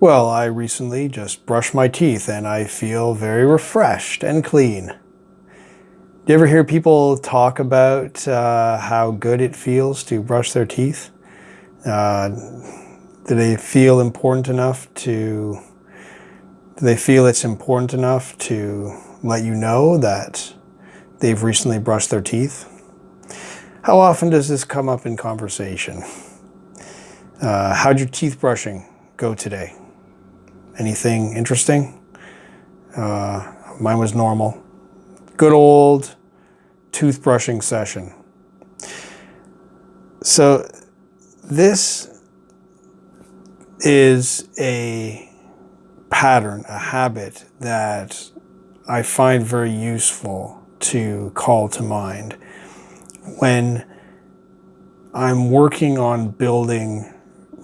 Well, I recently just brushed my teeth and I feel very refreshed and clean. Do you ever hear people talk about uh, how good it feels to brush their teeth? Uh, do they feel important enough to, do they feel it's important enough to let you know that they've recently brushed their teeth? How often does this come up in conversation? Uh, how'd your teeth brushing go today? Anything interesting? Uh, mine was normal. Good old toothbrushing session. So this is a pattern, a habit that I find very useful to call to mind when I'm working on building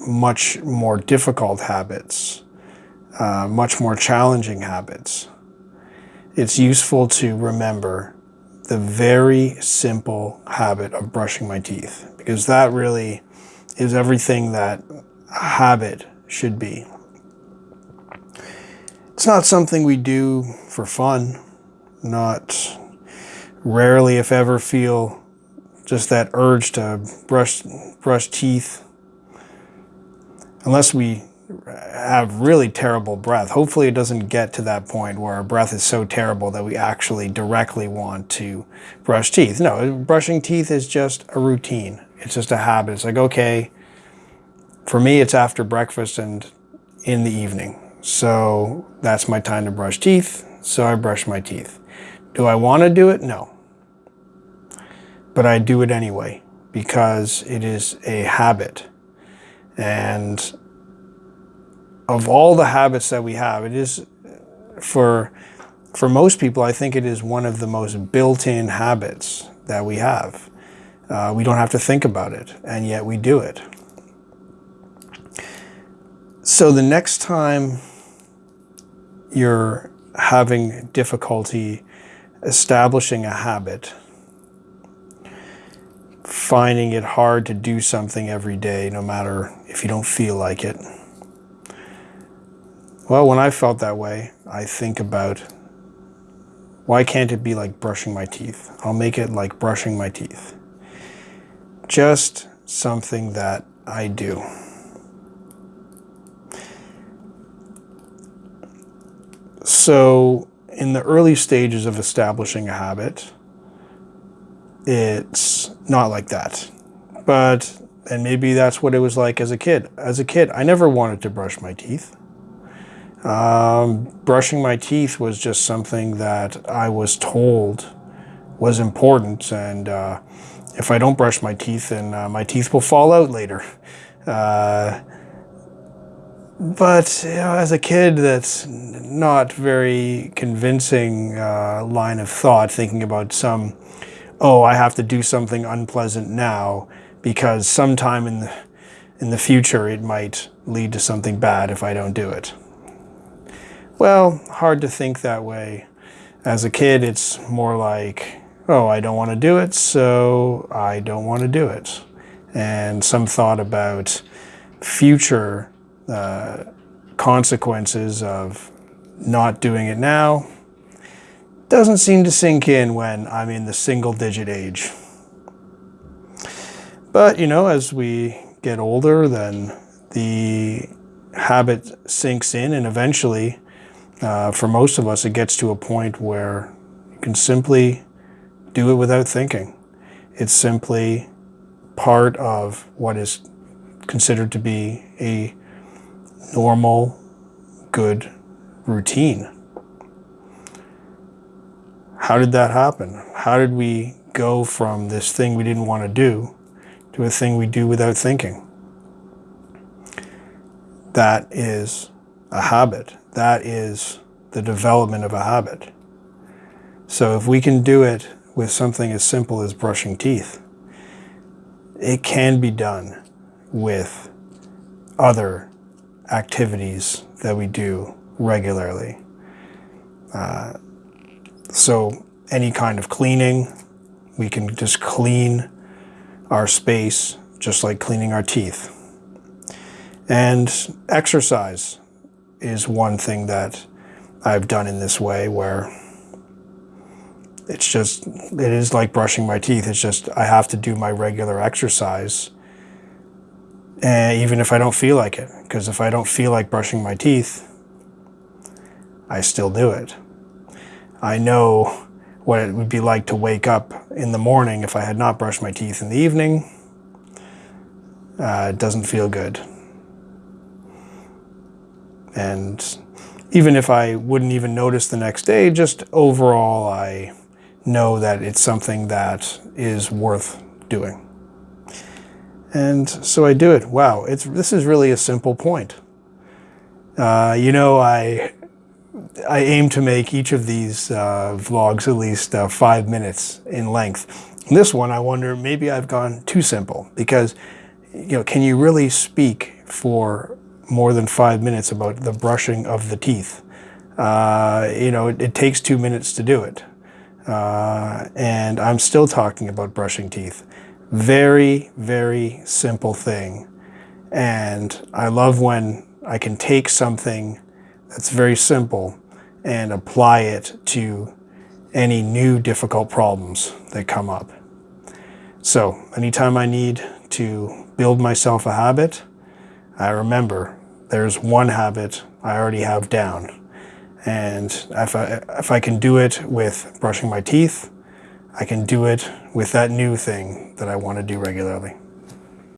much more difficult habits, uh, much more challenging habits, it's useful to remember the very simple habit of brushing my teeth because that really is everything that a habit should be. It's not something we do for fun, not rarely if ever feel just that urge to brush, brush teeth. Unless we have really terrible breath. Hopefully it doesn't get to that point where our breath is so terrible that we actually directly want to brush teeth. No, brushing teeth is just a routine. It's just a habit. It's like, okay, for me, it's after breakfast and in the evening. So that's my time to brush teeth. So I brush my teeth. Do I want to do it? No but I do it anyway because it is a habit. And of all the habits that we have, it is for for most people, I think it is one of the most built-in habits that we have. Uh, we don't have to think about it, and yet we do it. So the next time you're having difficulty establishing a habit, finding it hard to do something every day, no matter if you don't feel like it. Well, when I felt that way, I think about why can't it be like brushing my teeth? I'll make it like brushing my teeth. Just something that I do. So in the early stages of establishing a habit, it's not like that. But, and maybe that's what it was like as a kid. As a kid, I never wanted to brush my teeth. Um, brushing my teeth was just something that I was told was important. And uh, if I don't brush my teeth, then uh, my teeth will fall out later. Uh, but you know, as a kid, that's not very convincing uh, line of thought, thinking about some oh, I have to do something unpleasant now because sometime in the, in the future it might lead to something bad if I don't do it. Well, hard to think that way. As a kid, it's more like, oh, I don't want to do it, so I don't want to do it. And some thought about future uh, consequences of not doing it now doesn't seem to sink in when I'm in the single digit age. But, you know, as we get older, then the habit sinks in and eventually, uh, for most of us, it gets to a point where you can simply do it without thinking. It's simply part of what is considered to be a normal, good routine. How did that happen? How did we go from this thing we didn't want to do to a thing we do without thinking? That is a habit. That is the development of a habit. So if we can do it with something as simple as brushing teeth, it can be done with other activities that we do regularly. Uh, so any kind of cleaning, we can just clean our space just like cleaning our teeth. And exercise. Is one thing that I've done in this way where it's just it is like brushing my teeth. It's just I have to do my regular exercise, and even if I don't feel like it, because if I don't feel like brushing my teeth, I still do it. I know what it would be like to wake up in the morning if I had not brushed my teeth in the evening. Uh, it doesn't feel good. And even if I wouldn't even notice the next day, just overall, I know that it's something that is worth doing. And so I do it. Wow, it's this is really a simple point. Uh, you know, I I aim to make each of these uh, vlogs at least uh, five minutes in length. This one, I wonder, maybe I've gone too simple because, you know, can you really speak for more than five minutes about the brushing of the teeth? Uh, you know, it, it, takes two minutes to do it. Uh, and I'm still talking about brushing teeth. Very, very simple thing. And I love when I can take something that's very simple and apply it to any new difficult problems that come up. So anytime I need to build myself a habit, I remember there's one habit I already have down. And if I, if I can do it with brushing my teeth, I can do it with that new thing that I want to do regularly.